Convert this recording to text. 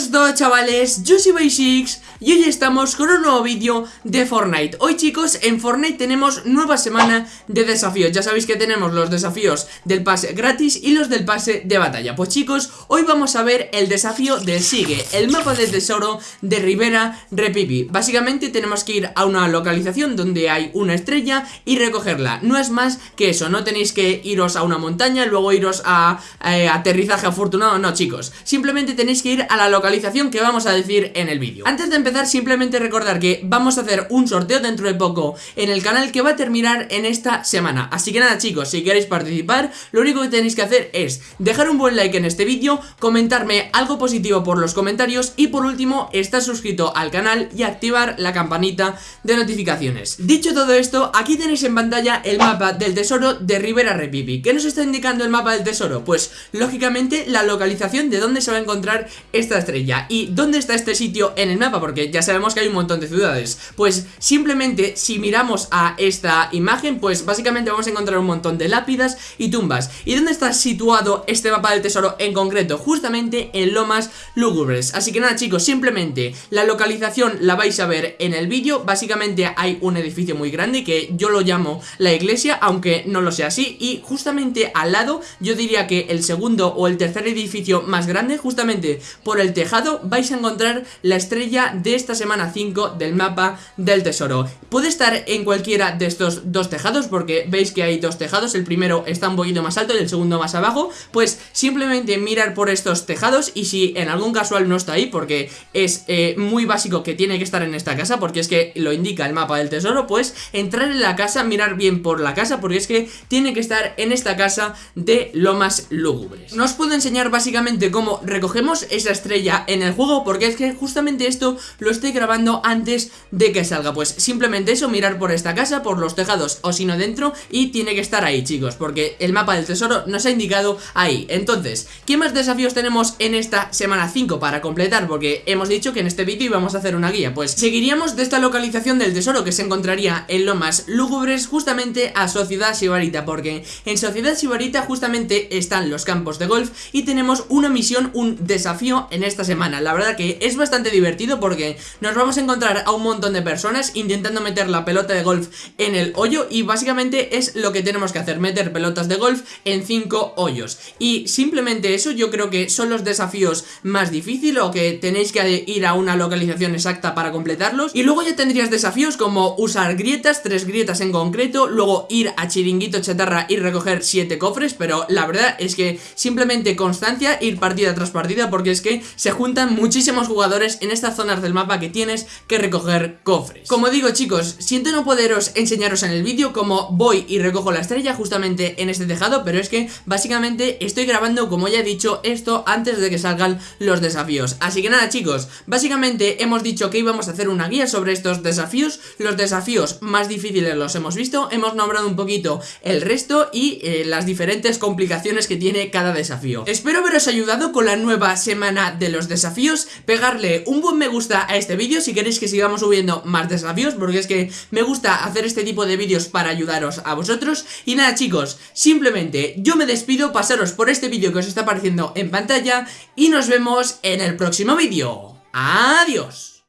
buenas a todos chavales, yo soy Basics y hoy estamos con un nuevo vídeo de Fortnite. Hoy chicos, en Fortnite tenemos nueva semana de desafíos. Ya sabéis que tenemos los desafíos del pase gratis y los del pase de batalla. Pues chicos, hoy vamos a ver el desafío del Sigue El mapa de tesoro de Rivera Repipi. Básicamente tenemos que ir a una localización donde hay una estrella y recogerla. No es más que eso, no tenéis que iros a una montaña, luego iros a eh, aterrizaje afortunado. No chicos, simplemente tenéis que ir a la localización que vamos a decir en el vídeo. Antes de empezar simplemente recordar que vamos a hacer un sorteo dentro de poco en el canal que va a terminar en esta semana. Así que nada chicos, si queréis participar lo único que tenéis que hacer es dejar un buen like en este vídeo Comentarme algo positivo por los comentarios y por último estar suscrito al canal y activar la campanita de notificaciones. Dicho todo esto, aquí tenéis en pantalla el mapa del tesoro de Rivera Repipi. ¿Qué nos está indicando el mapa del tesoro? Pues lógicamente la localización de dónde se va a encontrar esta estrella ¿Y dónde está este sitio en el mapa? Porque ya sabemos que hay un montón de ciudades. Pues simplemente si miramos a esta imagen Pues básicamente vamos a encontrar un montón de lápidas y tumbas. ¿Y dónde está situado este mapa del tesoro en concreto? Justamente en Lomas Lúgubres. Así que nada chicos, simplemente la localización la vais a ver en el vídeo. Básicamente hay un edificio muy grande que yo lo llamo la iglesia Aunque no lo sea así. Y justamente al lado yo diría que el segundo o el tercer edificio más grande Justamente por el tejado vais a encontrar la estrella de esta semana 5 del mapa del tesoro. Puede estar en cualquiera de estos dos tejados porque veis que hay dos tejados. El primero está un poquito más alto y el segundo más abajo. Pues simplemente mirar por estos tejados y si en algún casual no está ahí Porque es eh, muy básico que tiene que estar en esta casa porque es que lo indica el mapa del tesoro Pues entrar en la casa, mirar bien por la casa porque es que tiene que estar en esta casa de Lomas Lúgubres. Nos puedo enseñar básicamente cómo recogemos esa estrella en el juego porque es que justamente esto lo estoy grabando antes de que salga. Pues simplemente eso, mirar por esta casa, por los tejados o si no dentro y tiene que estar ahí chicos Porque el mapa del tesoro nos ha indicado ahí. Entonces, ¿qué más desafíos tenemos en esta semana 5 para completar? Porque hemos dicho que en este vídeo íbamos a hacer una guía. Pues seguiríamos de esta localización del tesoro que se encontraría en Lomas Lúgubres justamente a Sociedad Sibarita Porque en Sociedad Sibarita justamente están los campos de golf y tenemos una misión, un desafío en esta semana La verdad que es bastante divertido porque nos vamos a encontrar a un montón de personas intentando meter la pelota de golf en el hoyo y básicamente es lo que tenemos que hacer, meter pelotas de golf en 5 hoyos. Y simplemente eso yo creo que son los desafíos más difíciles o que tenéis que ir a una localización exacta para completarlos. Y luego ya tendrías desafíos como usar grietas, tres grietas en concreto, luego ir a chiringuito chatarra y recoger 7 cofres, pero la verdad es que simplemente constancia, ir partida tras partida porque es que se juntan muchísimos jugadores en estas zonas del mapa que tienes que recoger cofres. Como digo chicos, siento no poderos enseñaros en el vídeo cómo voy y recojo la estrella justamente en este tejado, pero es que básicamente estoy grabando, como ya he dicho, esto antes de que salgan los desafíos. Así que nada chicos, básicamente hemos dicho que íbamos a hacer una guía sobre estos desafíos, los desafíos más difíciles los hemos visto, hemos nombrado un poquito el resto y eh, las diferentes complicaciones que tiene cada desafío. Espero haberos ayudado con la nueva semana de los desafíos, pegarle un buen me gusta a este vídeo si queréis que sigamos subiendo más desafíos porque es que me gusta hacer este tipo de vídeos para ayudaros a vosotros y nada chicos, simplemente yo me despido, pasaros por este vídeo que os está apareciendo en pantalla y nos vemos en el próximo vídeo. ¡Adiós!